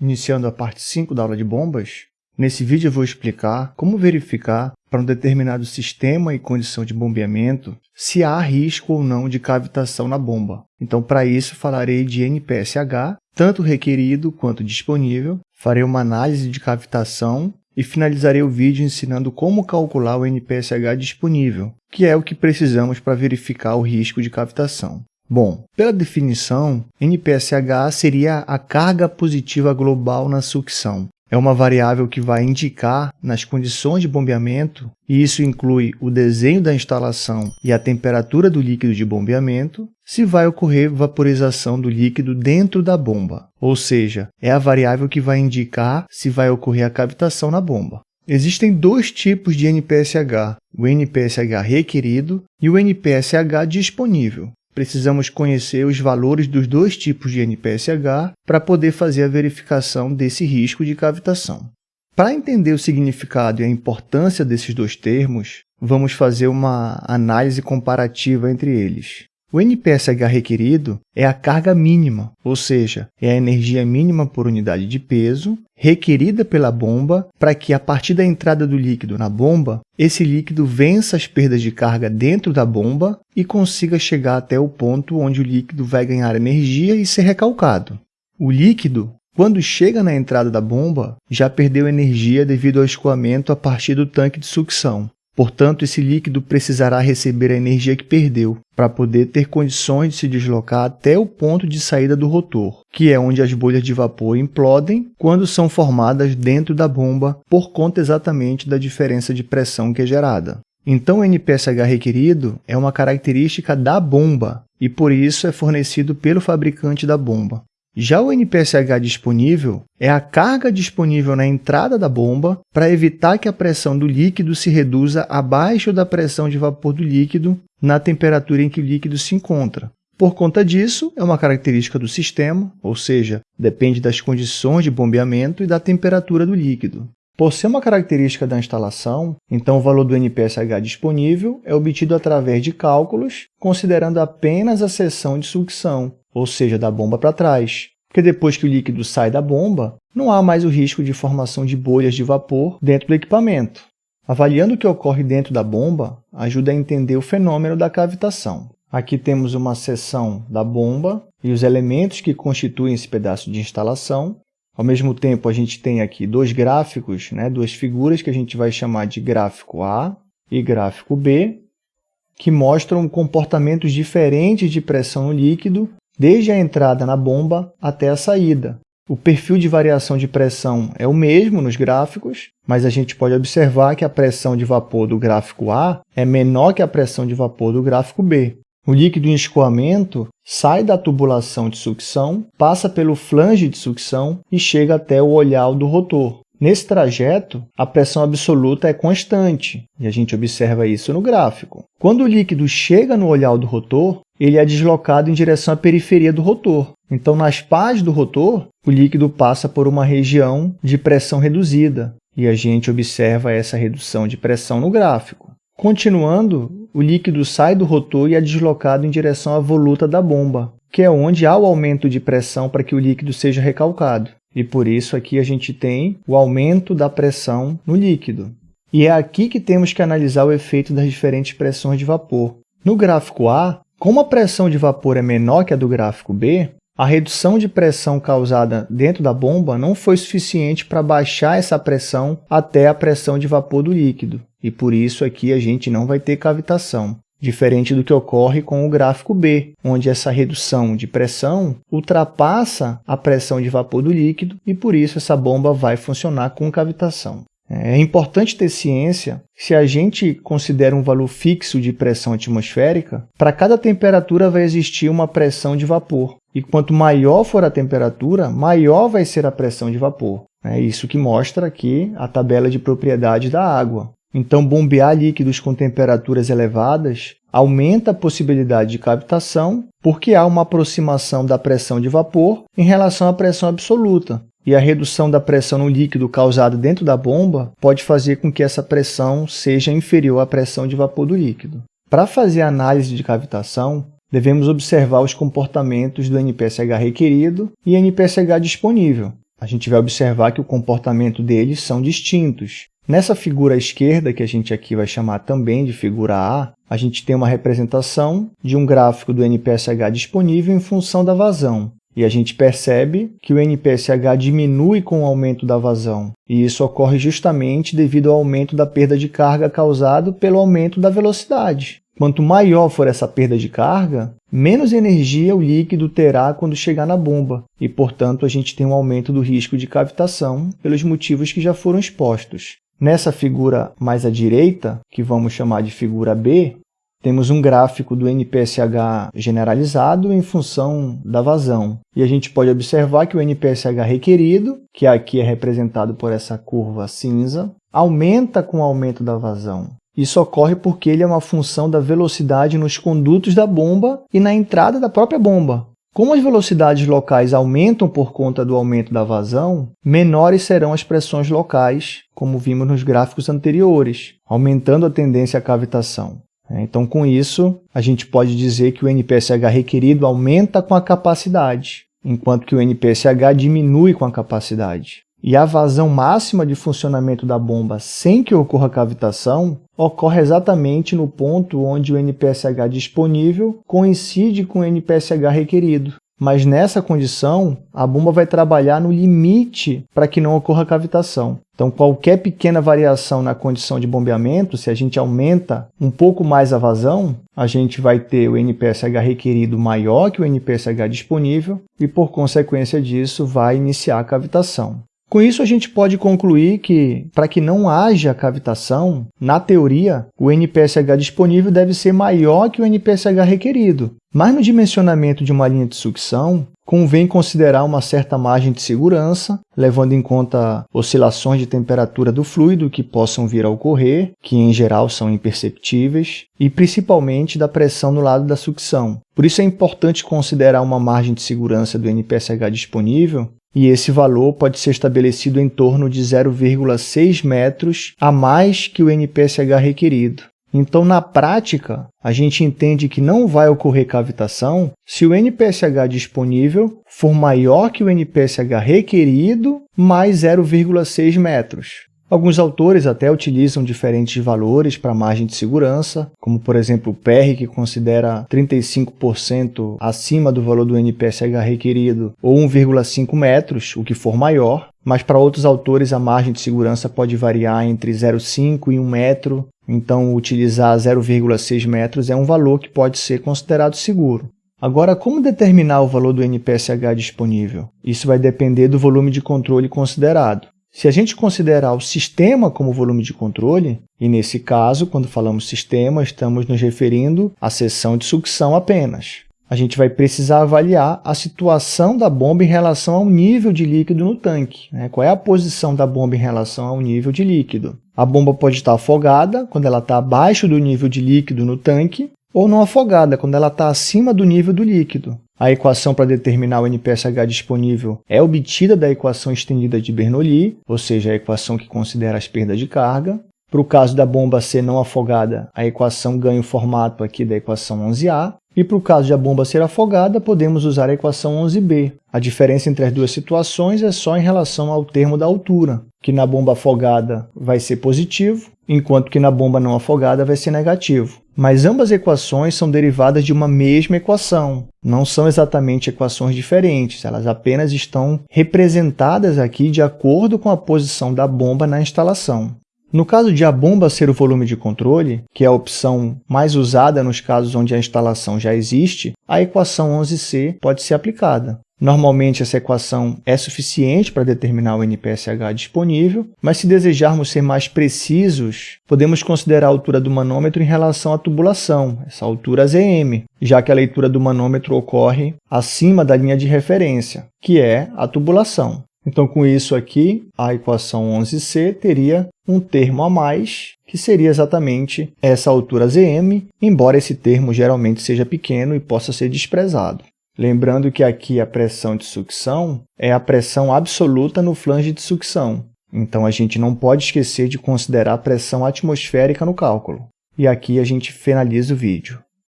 iniciando a parte 5 da aula de bombas. Nesse vídeo eu vou explicar como verificar para um determinado sistema e condição de bombeamento se há risco ou não de cavitação na bomba. Então, para isso, falarei de NPSH, tanto requerido quanto disponível, farei uma análise de cavitação e finalizarei o vídeo ensinando como calcular o NPSH disponível, que é o que precisamos para verificar o risco de cavitação. Bom, pela definição, NPSH seria a carga positiva global na sucção. É uma variável que vai indicar nas condições de bombeamento, e isso inclui o desenho da instalação e a temperatura do líquido de bombeamento, se vai ocorrer vaporização do líquido dentro da bomba, ou seja, é a variável que vai indicar se vai ocorrer a cavitação na bomba. Existem dois tipos de NPSH, o NPSH requerido e o NPSH disponível precisamos conhecer os valores dos dois tipos de NPSH para poder fazer a verificação desse risco de cavitação. Para entender o significado e a importância desses dois termos, vamos fazer uma análise comparativa entre eles. O NPSH requerido é a carga mínima, ou seja, é a energia mínima por unidade de peso requerida pela bomba para que, a partir da entrada do líquido na bomba, esse líquido vença as perdas de carga dentro da bomba e consiga chegar até o ponto onde o líquido vai ganhar energia e ser recalcado. O líquido, quando chega na entrada da bomba, já perdeu energia devido ao escoamento a partir do tanque de sucção. Portanto, esse líquido precisará receber a energia que perdeu para poder ter condições de se deslocar até o ponto de saída do rotor, que é onde as bolhas de vapor implodem quando são formadas dentro da bomba por conta exatamente da diferença de pressão que é gerada. Então, o NPSH requerido é uma característica da bomba e, por isso, é fornecido pelo fabricante da bomba. Já o NPSH disponível é a carga disponível na entrada da bomba para evitar que a pressão do líquido se reduza abaixo da pressão de vapor do líquido na temperatura em que o líquido se encontra. Por conta disso, é uma característica do sistema, ou seja, depende das condições de bombeamento e da temperatura do líquido. Por ser uma característica da instalação, então o valor do NPSH disponível é obtido através de cálculos, considerando apenas a seção de sucção, ou seja, da bomba para trás. Porque depois que o líquido sai da bomba, não há mais o risco de formação de bolhas de vapor dentro do equipamento. Avaliando o que ocorre dentro da bomba ajuda a entender o fenômeno da cavitação. Aqui temos uma seção da bomba e os elementos que constituem esse pedaço de instalação. Ao mesmo tempo, a gente tem aqui dois gráficos, né, duas figuras que a gente vai chamar de gráfico A e gráfico B, que mostram comportamentos diferentes de pressão no líquido desde a entrada na bomba até a saída. O perfil de variação de pressão é o mesmo nos gráficos, mas a gente pode observar que a pressão de vapor do gráfico A é menor que a pressão de vapor do gráfico B. O líquido em escoamento sai da tubulação de sucção, passa pelo flange de sucção e chega até o olhar do rotor. Nesse trajeto, a pressão absoluta é constante, e a gente observa isso no gráfico. Quando o líquido chega no olhar do rotor, ele é deslocado em direção à periferia do rotor. Então, nas pás do rotor, o líquido passa por uma região de pressão reduzida, e a gente observa essa redução de pressão no gráfico. Continuando, o líquido sai do rotor e é deslocado em direção à voluta da bomba, que é onde há o aumento de pressão para que o líquido seja recalcado. E por isso aqui a gente tem o aumento da pressão no líquido. E é aqui que temos que analisar o efeito das diferentes pressões de vapor. No gráfico A, como a pressão de vapor é menor que a do gráfico B, a redução de pressão causada dentro da bomba não foi suficiente para baixar essa pressão até a pressão de vapor do líquido, e por isso aqui a gente não vai ter cavitação diferente do que ocorre com o gráfico B, onde essa redução de pressão ultrapassa a pressão de vapor do líquido e, por isso, essa bomba vai funcionar com cavitação. É importante ter ciência se a gente considera um valor fixo de pressão atmosférica, para cada temperatura vai existir uma pressão de vapor. E quanto maior for a temperatura, maior vai ser a pressão de vapor. É isso que mostra aqui a tabela de propriedades da água. Então, bombear líquidos com temperaturas elevadas aumenta a possibilidade de captação, porque há uma aproximação da pressão de vapor em relação à pressão absoluta. E a redução da pressão no líquido causada dentro da bomba pode fazer com que essa pressão seja inferior à pressão de vapor do líquido. Para fazer a análise de cavitação, devemos observar os comportamentos do NPSH requerido e NPSH disponível. a gente vai observar que o comportamento deles são distintos. Nessa figura à esquerda, que a gente aqui vai chamar também de figura A, a gente tem uma representação de um gráfico do NPSH disponível em função da vazão. E a gente percebe que o NPSH diminui com o aumento da vazão. E isso ocorre justamente devido ao aumento da perda de carga causado pelo aumento da velocidade. Quanto maior for essa perda de carga, menos energia o líquido terá quando chegar na bomba, e, portanto, a gente tem um aumento do risco de cavitação pelos motivos que já foram expostos. Nessa figura mais à direita, que vamos chamar de figura B, temos um gráfico do NPSH generalizado em função da vazão. E a gente pode observar que o NPSH requerido, que aqui é representado por essa curva cinza, aumenta com o aumento da vazão. Isso ocorre porque ele é uma função da velocidade nos condutos da bomba e na entrada da própria bomba. Como as velocidades locais aumentam por conta do aumento da vazão, menores serão as pressões locais, como vimos nos gráficos anteriores, aumentando a tendência à cavitação. Então, com isso, a gente pode dizer que o NPSH requerido aumenta com a capacidade, enquanto que o NPSH diminui com a capacidade. E a vazão máxima de funcionamento da bomba sem que ocorra cavitação ocorre exatamente no ponto onde o NPSH disponível coincide com o NPSH requerido. Mas nessa condição, a bomba vai trabalhar no limite para que não ocorra cavitação. Então, qualquer pequena variação na condição de bombeamento, se a gente aumenta um pouco mais a vazão, a gente vai ter o NPSH requerido maior que o NPSH disponível e, por consequência disso, vai iniciar a cavitação. Com isso, a gente pode concluir que, para que não haja cavitação, na teoria, o NPSH disponível deve ser maior que o NPSH requerido. Mas no dimensionamento de uma linha de sucção, convém considerar uma certa margem de segurança, levando em conta oscilações de temperatura do fluido que possam vir a ocorrer, que em geral são imperceptíveis, e principalmente da pressão no lado da sucção. Por isso é importante considerar uma margem de segurança do NPSH disponível e esse valor pode ser estabelecido em torno de 0,6 metros a mais que o NPSH requerido. Então, na prática, a gente entende que não vai ocorrer cavitação se o NPSH disponível for maior que o NPSH requerido mais 0,6 metros. Alguns autores até utilizam diferentes valores para margem de segurança, como por exemplo o PR, que considera 35% acima do valor do NPSH requerido, ou 1,5 metros, o que for maior. Mas para outros autores a margem de segurança pode variar entre 0,5 e 1 metro, então utilizar 0,6 metros é um valor que pode ser considerado seguro. Agora, como determinar o valor do NPSH disponível? Isso vai depender do volume de controle considerado. Se a gente considerar o sistema como volume de controle, e nesse caso, quando falamos sistema, estamos nos referindo à seção de sucção apenas. A gente vai precisar avaliar a situação da bomba em relação ao nível de líquido no tanque. Né? Qual é a posição da bomba em relação ao nível de líquido? A bomba pode estar afogada, quando ela está abaixo do nível de líquido no tanque, ou não afogada, quando ela está acima do nível do líquido. A equação para determinar o NPSH disponível é obtida da equação estendida de Bernoulli, ou seja, a equação que considera as perdas de carga. Para o caso da bomba ser não afogada, a equação ganha o formato aqui da equação 11A. E para o caso de a bomba ser afogada, podemos usar a equação 11B. A diferença entre as duas situações é só em relação ao termo da altura, que na bomba afogada vai ser positivo, enquanto que na bomba não afogada vai ser negativo. Mas ambas equações são derivadas de uma mesma equação. Não são exatamente equações diferentes, elas apenas estão representadas aqui de acordo com a posição da bomba na instalação. No caso de a bomba ser o volume de controle, que é a opção mais usada nos casos onde a instalação já existe, a equação 11c pode ser aplicada. Normalmente, essa equação é suficiente para determinar o NPSH disponível, mas se desejarmos ser mais precisos, podemos considerar a altura do manômetro em relação à tubulação, essa altura ZM, já que a leitura do manômetro ocorre acima da linha de referência, que é a tubulação. Então, com isso aqui, a equação 11c teria um termo a mais, que seria exatamente essa altura Zm, embora esse termo geralmente seja pequeno e possa ser desprezado. Lembrando que aqui a pressão de sucção é a pressão absoluta no flange de sucção. Então, a gente não pode esquecer de considerar a pressão atmosférica no cálculo. E aqui a gente finaliza o vídeo.